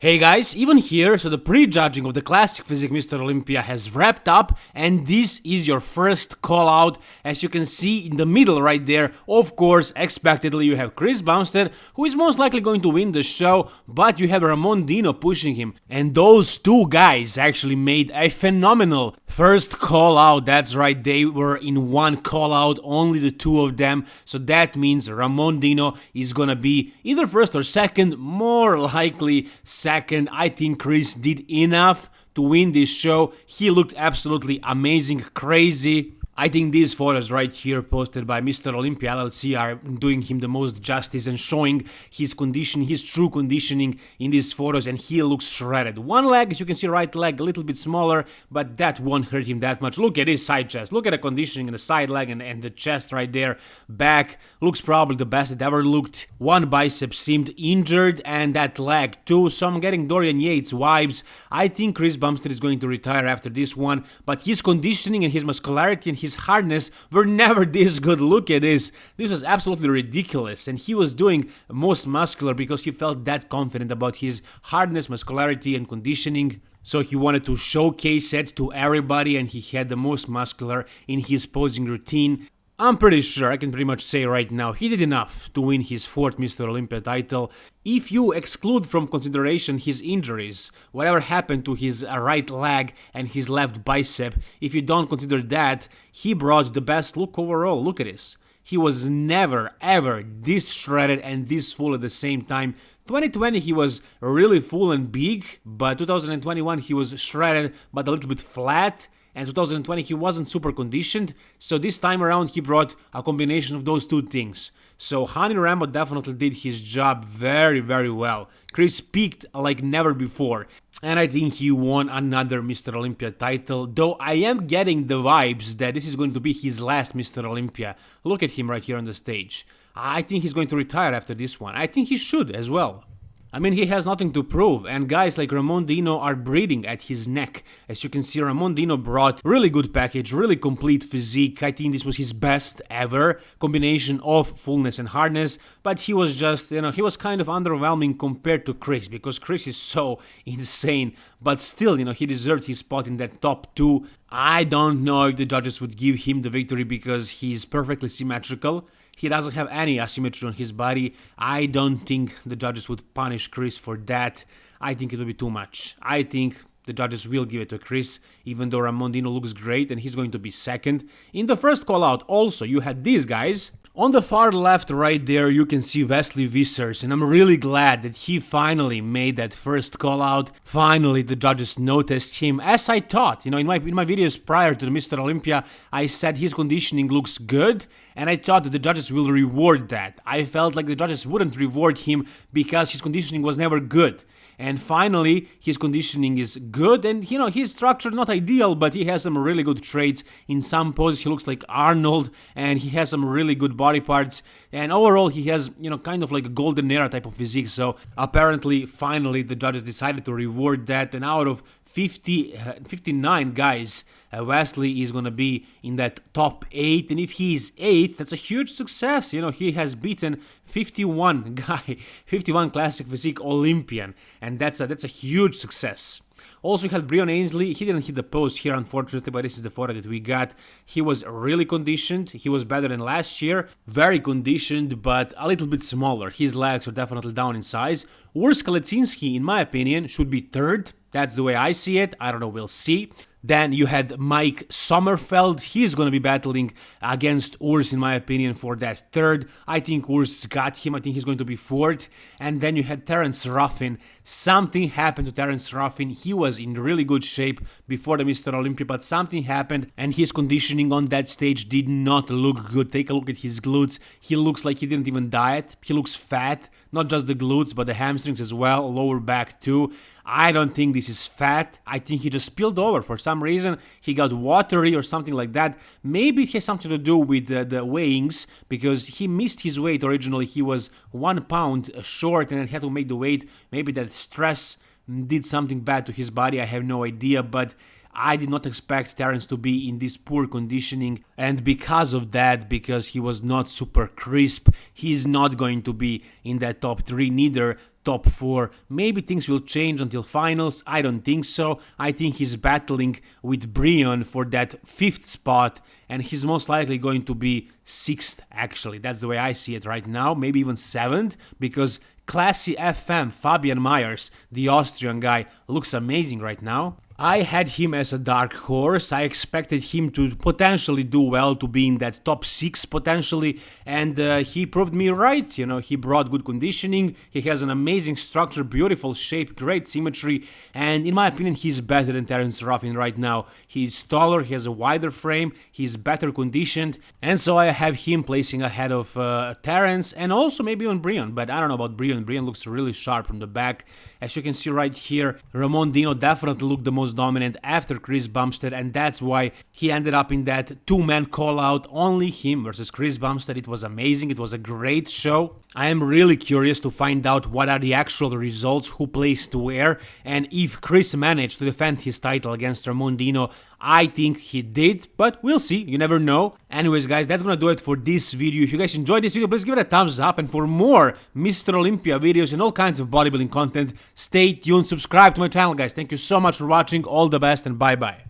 Hey guys, even here, so the prejudging of the classic physique Mr. Olympia has wrapped up and this is your first call out. As you can see in the middle right there, of course, expectedly you have Chris Bumstead, who is most likely going to win the show, but you have Ramon Dino pushing him. And those two guys actually made a phenomenal first call out. That's right, they were in one call out, only the two of them. So that means Ramon Dino is gonna be either first or second, more likely second. I think Chris did enough to win this show. He looked absolutely amazing, crazy. I think these photos right here posted by Mr. Olympia LLC are doing him the most justice and showing his condition, his true conditioning in these photos and he looks shredded. One leg, as you can see, right leg a little bit smaller, but that won't hurt him that much. Look at his side chest, look at the conditioning in the side leg and, and the chest right there. Back looks probably the best it ever looked. One bicep seemed injured and that leg too, so I'm getting Dorian Yates vibes. I think Chris Bumstead is going to retire after this one, but his conditioning and his muscularity and his his hardness were never this good. Look at this. This was absolutely ridiculous. And he was doing most muscular because he felt that confident about his hardness, muscularity, and conditioning. So he wanted to showcase it to everybody and he had the most muscular in his posing routine. I'm pretty sure I can pretty much say right now he did enough to win his fourth Mr. Olympia title. If you exclude from consideration his injuries, whatever happened to his uh, right leg and his left bicep, if you don't consider that, he brought the best look overall. Look at this. He was never ever this shredded and this full at the same time. 2020 he was really full and big, but 2021 he was shredded but a little bit flat and 2020 he wasn't super conditioned, so this time around he brought a combination of those two things. So Hany Rambod definitely did his job very very well. Chris peaked like never before, and I think he won another Mr. Olympia title, though I am getting the vibes that this is going to be his last Mr. Olympia. Look at him right here on the stage. I think he's going to retire after this one. I think he should as well. I mean, he has nothing to prove, and guys like Ramon Dino are breathing at his neck. As you can see, Ramon Dino brought really good package, really complete physique. I think this was his best ever combination of fullness and hardness, but he was just, you know, he was kind of underwhelming compared to Chris, because Chris is so insane, but still, you know, he deserved his spot in that top two. I don't know if the judges would give him the victory because he's perfectly symmetrical. He doesn't have any asymmetry on his body. I don't think the judges would punish Chris for that. I think it would be too much. I think the judges will give it to Chris, even though Ramon Dino looks great and he's going to be second. In the first call out, also, you had these guys on the far left right there you can see Wesley Vissers and I'm really glad that he finally made that first call out. Finally the judges noticed him as I thought. You know in my in my videos prior to the Mr. Olympia I said his conditioning looks good and I thought that the judges will reward that. I felt like the judges wouldn't reward him because his conditioning was never good and finally his conditioning is good and you know his structure not ideal but he has some really good traits in some poses he looks like Arnold and he has some really good body parts. And overall he has you know kind of like a golden era type of physique. So apparently finally the judges decided to reward that. And out of 50 uh, 59 guys uh, Wesley is gonna be in that top 8 and if he's 8th that's a huge success you know he has beaten 51 guy 51 classic physique Olympian and that's a that's a huge success also, had Breon Ansley. He didn't hit the post here, unfortunately, but this is the photo that we got. He was really conditioned. He was better than last year. Very conditioned, but a little bit smaller. His legs are definitely down in size. Urs Kalecinski, in my opinion, should be third. That's the way I see it. I don't know, we'll see. Then you had Mike Sommerfeld. He's going to be battling against Urs, in my opinion, for that third. I think Urs got him. I think he's going to be fourth. And then you had Terence Ruffin. Something happened to Terence Ruffin. He was in really good shape before the Mr. Olympia, but something happened and his conditioning on that stage did not look good. Take a look at his glutes. He looks like he didn't even diet. He looks fat. Not just the glutes, but the hamstrings as well, lower back too. I don't think this is fat. I think he just spilled over for some reason. He got watery or something like that. Maybe it has something to do with uh, the weighings because he missed his weight originally. He was one pound short and had to make the weight. Maybe that stress did something bad to his body. I have no idea, but I did not expect Terence to be in this poor conditioning and because of that, because he was not super crisp, he's not going to be in that top 3 neither. Top 4. Maybe things will change until finals, I don't think so. I think he's battling with Breon for that 5th spot and he's most likely going to be 6th actually. That's the way I see it right now, maybe even 7th because Classy FM Fabian Mayers, the Austrian guy, looks amazing right now. I had him as a dark horse. I expected him to potentially do well, to be in that top six potentially, and uh, he proved me right. You know, he brought good conditioning. He has an amazing structure, beautiful shape, great symmetry, and in my opinion, he's better than Terence Ruffin right now. He's taller, he has a wider frame, he's better conditioned, and so I have him placing ahead of uh, Terence and also maybe on Breon. But I don't know about Breon. Breon looks really sharp from the back. As you can see right here, Ramon Dino definitely looked the most most dominant after Chris Bumstead and that's why he ended up in that two-man call-out, only him versus Chris Bumstead. It was amazing, it was a great show. I am really curious to find out what are the actual results, who placed where, and if Chris managed to defend his title against Ramon Dino. I think he did, but we'll see, you never know. Anyways guys, that's gonna do it for this video. If you guys enjoyed this video, please give it a thumbs up, and for more Mr. Olympia videos and all kinds of bodybuilding content, stay tuned, subscribe to my channel guys. Thank you so much for watching, all the best and bye bye.